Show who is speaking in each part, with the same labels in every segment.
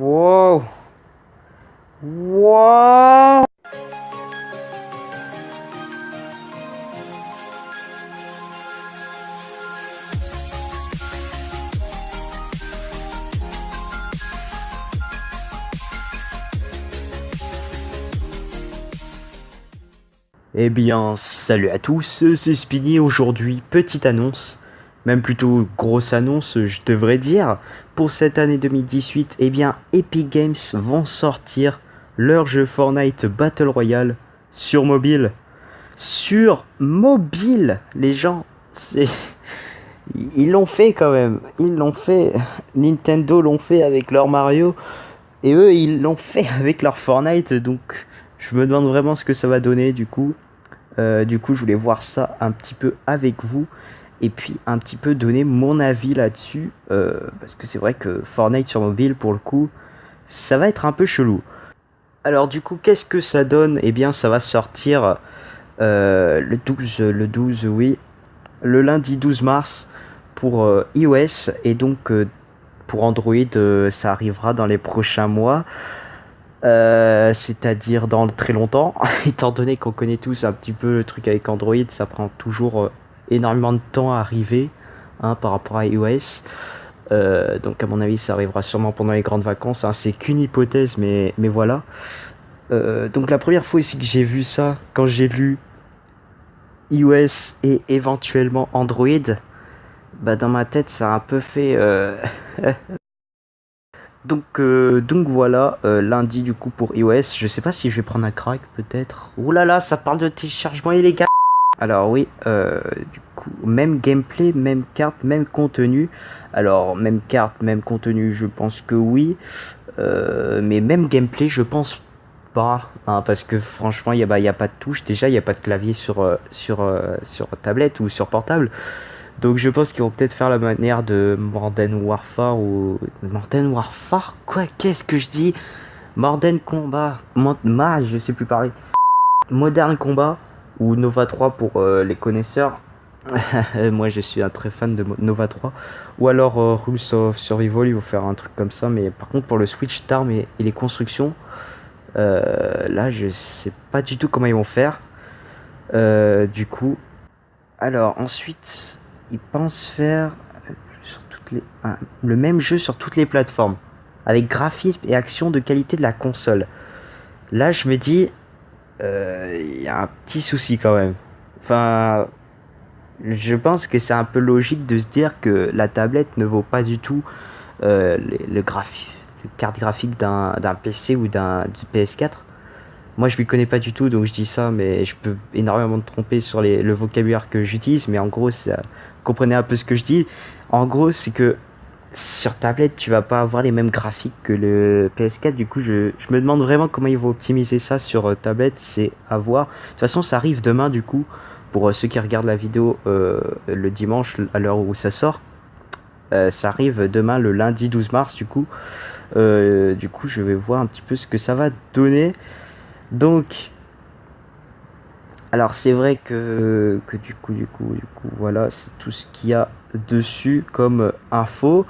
Speaker 1: Wow. Wow. Eh bien, salut à tous, c'est Spinny. Aujourd'hui, petite annonce, même plutôt grosse annonce, je devrais dire. Pour cette année 2018, eh bien, Epic Games vont sortir leur jeu Fortnite Battle Royale sur mobile. Sur mobile, les gens. Ils l'ont fait quand même, ils l'ont fait. Nintendo l'ont fait avec leur Mario, et eux, ils l'ont fait avec leur Fortnite, donc je me demande vraiment ce que ça va donner du coup. Euh, du coup, je voulais voir ça un petit peu avec vous et puis un petit peu donner mon avis là-dessus euh, parce que c'est vrai que Fortnite sur mobile pour le coup, ça va être un peu chelou. Alors du coup, qu'est-ce que ça donne? Eh bien, ça va sortir euh, le 12, le 12, oui, le lundi 12 mars pour iOS et donc pour Android, ça arrivera dans les prochains mois. Euh, c'est-à-dire dans très longtemps, étant donné qu'on connaît tous un petit peu le truc avec Android, ça prend toujours euh, énormément de temps à arriver hein, par rapport à iOS. Euh, donc à mon avis ça arrivera sûrement pendant les grandes vacances, hein. c'est qu'une hypothèse mais, voilà. donc la première fois aussi que j'ai vu ça, quand j'ai lu iOS et éventuellement Android, bah dans ma tête ça a un peu fait Donc, euh, donc voilà, euh, lundi du coup pour iOS. Je sais pas si je vais prendre un crack peut-être. Ouh là, ça parle de téléchargement illégal. Alors oui, euh, du coup, même gameplay, même carte, même contenu. Alors, même carte, même contenu, je pense que oui. mais même gameplay, je pense pas. Hein, parce que franchement, il n'y a, bah, a pas de touche. Déjà, il n'y a pas de clavier sur, sur, tablette ou sur portable. Donc je pense qu'ils vont peut-être faire la manière de Modern Warfare ou... Modern Warfare Quoi Qu'est-ce que je dis? Modern Combat Ma, je sais plus parler. Modern Combat ou Nova 3 pour euh, les connaisseurs. Moi je suis un très fan de Nova 3. Ou alors euh, Rules of Survival, ils vont faire un truc comme ça. Mais par contre pour le switch d'armes et, les constructions, euh, là je sais pas du tout comment ils vont faire. du coup, alors ensuite, ils pensent faire sur toutes les, le même jeu sur toutes les plateformes, avec graphisme et action de qualité de la console. Là, je me dis, il y a un petit souci quand même. Enfin, je pense que c'est un peu logique de se dire que la tablette ne vaut pas du tout euh, le, le carte graphique d'un PC ou d'un PS4. Moi, je ne connais pas du tout, donc je dis ça, mais je peux énormément me tromper sur le vocabulaire que j'utilise. Mais en gros, comprenez un peu ce que je dis. En gros, c'est que sur tablette, tu vas pas avoir les mêmes graphiques que le PS4. Du coup, je, me demande vraiment comment ils vont optimiser ça sur euh, tablette. C'est à voir. De toute façon, ça arrive demain, du coup, pour euh, ceux qui regardent la vidéo euh, le dimanche, à l'heure où ça sort. ça arrive demain, le lundi 12 mars, du coup. du coup, je vais voir un petit peu ce que ça va donner. Donc, alors c'est vrai que, que du coup, du coup, du coup, voilà, c'est tout ce qu'il y a dessus comme info.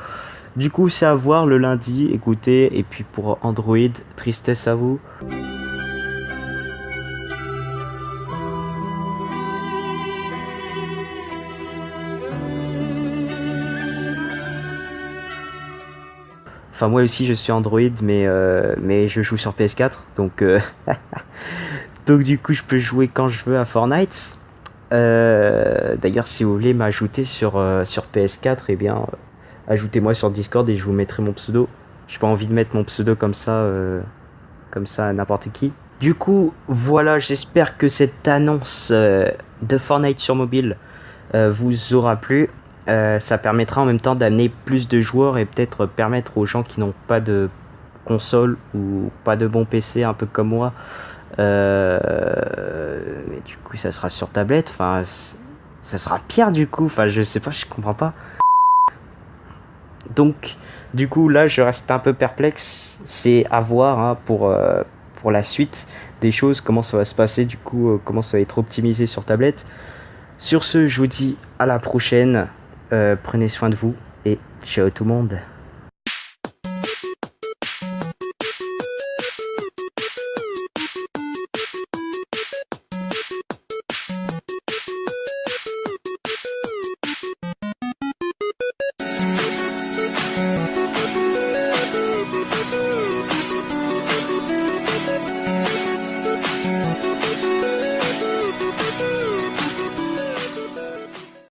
Speaker 1: Du coup, c'est à voir le lundi, écoutez, et puis pour Android, tristesse à vous. Enfin moi aussi je suis Android mais, euh, mais je joue sur PS4 donc euh, donc du coup je peux jouer quand je veux à Fortnite. Euh, d'ailleurs si vous voulez m'ajouter sur, sur PS4 et eh bien ajoutez-moi sur Discord et je vous mettrai mon pseudo. J'ai pas envie de mettre mon pseudo comme ça comme ça à n'importe qui. Du coup voilà j'espère que cette annonce de Fortnite sur mobile vous aura plu. Euh, ça permettra en même temps d'amener plus de joueurs et peut-être permettre aux gens qui n'ont pas de console ou pas de bon PC, un peu comme moi, euh, mais du coup ça sera sur tablette, enfin ça sera pire du coup, enfin je sais pas, je comprends pas. Donc du coup là je reste un peu perplexe, c'est à voir hein, pour, euh, pour la suite des choses, comment ça va se passer, du coup comment ça va être optimisé sur tablette. Sur ce, je vous dis à la prochaine. Euh, prenez soin de vous et ciao tout le monde.